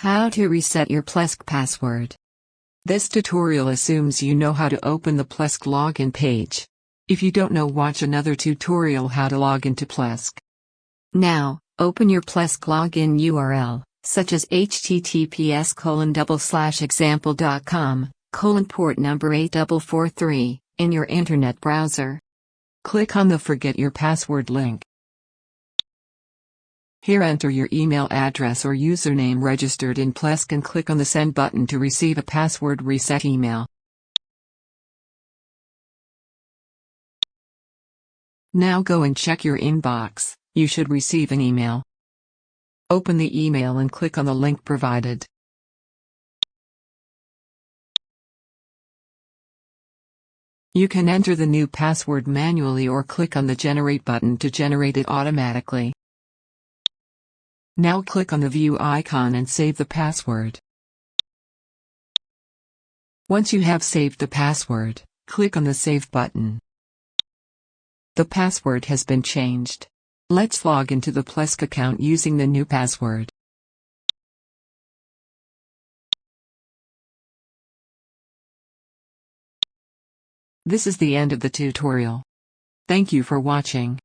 How to reset your Plesk password. This tutorial assumes you know how to open the Plesk login page. If you don't know watch another tutorial how to log into Plesk. Now, open your Plesk login URL, such as https colon double slash example.com, colon port number 8443, in your internet browser. Click on the Forget Your Password link. Here enter your email address or username registered in Plesk and click on the Send button to receive a password reset email. Now go and check your inbox, you should receive an email. Open the email and click on the link provided. You can enter the new password manually or click on the Generate button to generate it automatically. Now click on the View icon and save the password. Once you have saved the password, click on the Save button. The password has been changed. Let's log into the Plesk account using the new password. This is the end of the tutorial. Thank you for watching.